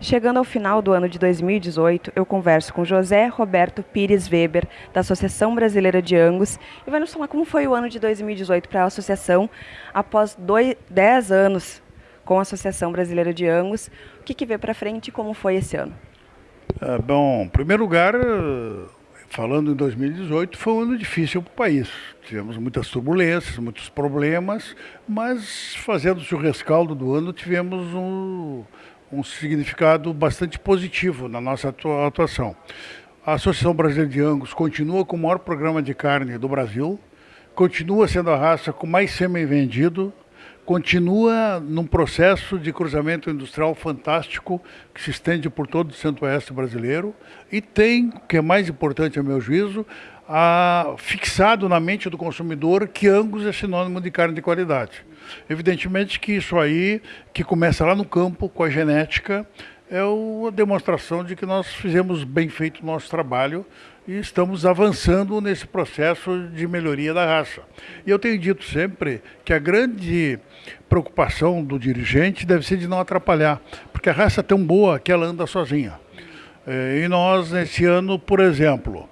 Chegando ao final do ano de 2018, eu converso com José Roberto Pires Weber, da Associação Brasileira de Angus, e vai nos falar como foi o ano de 2018 para a associação, após dois, 10 anos com a Associação Brasileira de Angus. O que, que vê para frente e como foi esse ano? É, bom, em primeiro lugar, falando em 2018, foi um ano difícil para o país. Tivemos muitas turbulências, muitos problemas, mas fazendo-se o rescaldo do ano, tivemos um, um significado bastante positivo na nossa atuação. A Associação Brasileira de Angus continua com o maior programa de carne do Brasil, continua sendo a raça com mais sêmen vendido, continua num processo de cruzamento industrial fantástico que se estende por todo o centro-oeste brasileiro e tem, o que é mais importante a meu juízo, a, fixado na mente do consumidor que Angus é sinônimo de carne de qualidade. Evidentemente que isso aí, que começa lá no campo com a genética, é uma demonstração de que nós fizemos bem feito o nosso trabalho e estamos avançando nesse processo de melhoria da raça. E eu tenho dito sempre que a grande preocupação do dirigente deve ser de não atrapalhar, porque a raça é tão boa que ela anda sozinha. É, e nós, nesse ano, por exemplo,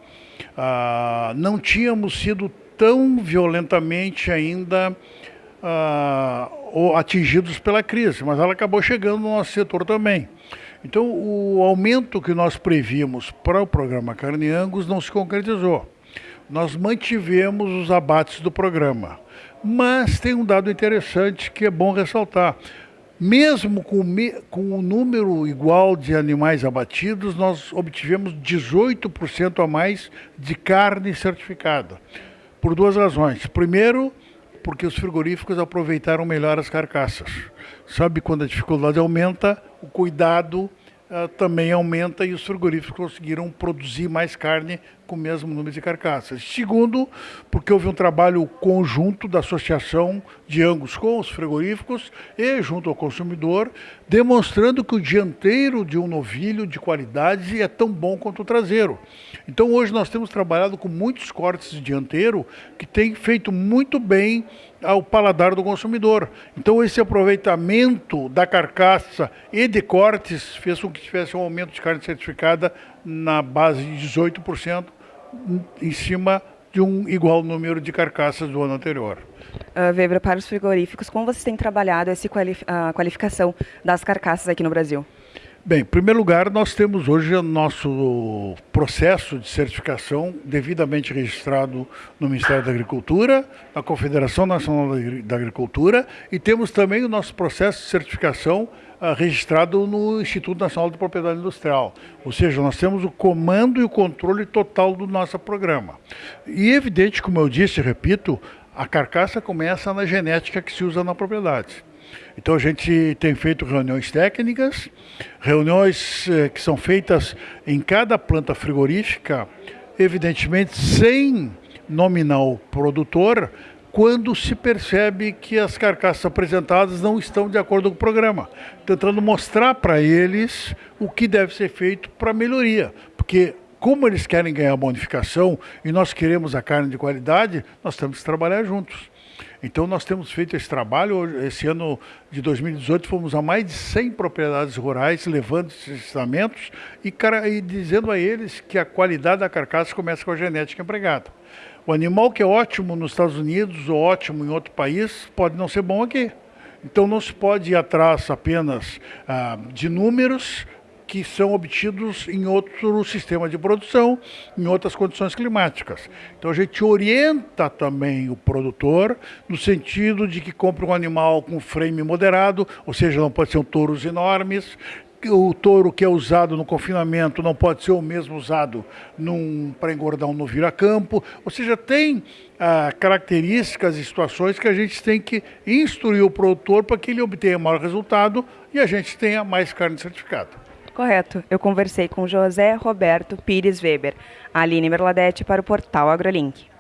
ah, não tínhamos sido tão violentamente ainda ah, atingidos pela crise, mas ela acabou chegando no nosso setor também. Então, o aumento que nós prevíamos para o programa Carne Angus não se concretizou. Nós mantivemos os abates do programa. Mas tem um dado interessante que é bom ressaltar. Mesmo com, com o número igual de animais abatidos, nós obtivemos 18% a mais de carne certificada. Por duas razões. Primeiro, porque os frigoríficos aproveitaram melhor as carcaças. Sabe quando a dificuldade aumenta, o cuidado uh, também aumenta e os frigoríficos conseguiram produzir mais carne com o mesmo número de carcaças. Segundo, porque houve um trabalho conjunto da associação de Angus com os frigoríficos e junto ao consumidor, demonstrando que o dianteiro de um novilho de qualidade é tão bom quanto o traseiro. Então hoje nós temos trabalhado com muitos cortes de dianteiro que têm feito muito bem ao paladar do consumidor. Então esse aproveitamento da carcaça e de cortes fez com que tivesse um aumento de carne certificada na base de 18% em cima de um igual número de carcaças do ano anterior. Uh, Weber, para os frigoríficos, como vocês têm trabalhado essa quali a qualificação das carcaças aqui no Brasil? Bem, em primeiro lugar, nós temos hoje o nosso processo de certificação devidamente registrado no Ministério da Agricultura, na Confederação Nacional da Agricultura e temos também o nosso processo de certificação uh, registrado no Instituto Nacional de Propriedade Industrial. Ou seja, nós temos o comando e o controle total do nosso programa. E é evidente, como eu disse e repito, a carcaça começa na genética que se usa na propriedade. Então a gente tem feito reuniões técnicas, reuniões eh, que são feitas em cada planta frigorífica, evidentemente sem nominar o produtor, quando se percebe que as carcaças apresentadas não estão de acordo com o programa, tentando mostrar para eles o que deve ser feito para melhoria, porque como eles querem ganhar bonificação e nós queremos a carne de qualidade, nós temos que trabalhar juntos. Então nós temos feito esse trabalho, esse ano de 2018 fomos a mais de 100 propriedades rurais levando esses ensinamentos e, e dizendo a eles que a qualidade da carcaça começa com a genética empregada. O animal que é ótimo nos Estados Unidos ou ótimo em outro país pode não ser bom aqui. Então não se pode ir atrás apenas ah, de números, que são obtidos em outro sistema de produção, em outras condições climáticas. Então a gente orienta também o produtor no sentido de que compre um animal com frame moderado, ou seja, não pode ser um touros enormes, o touro que é usado no confinamento não pode ser o mesmo usado para engordar um novilho a campo. Ou seja, tem ah, características e situações que a gente tem que instruir o produtor para que ele obtenha maior resultado e a gente tenha mais carne certificada. Correto. Eu conversei com José Roberto Pires Weber, Aline Merladete para o portal AgroLink.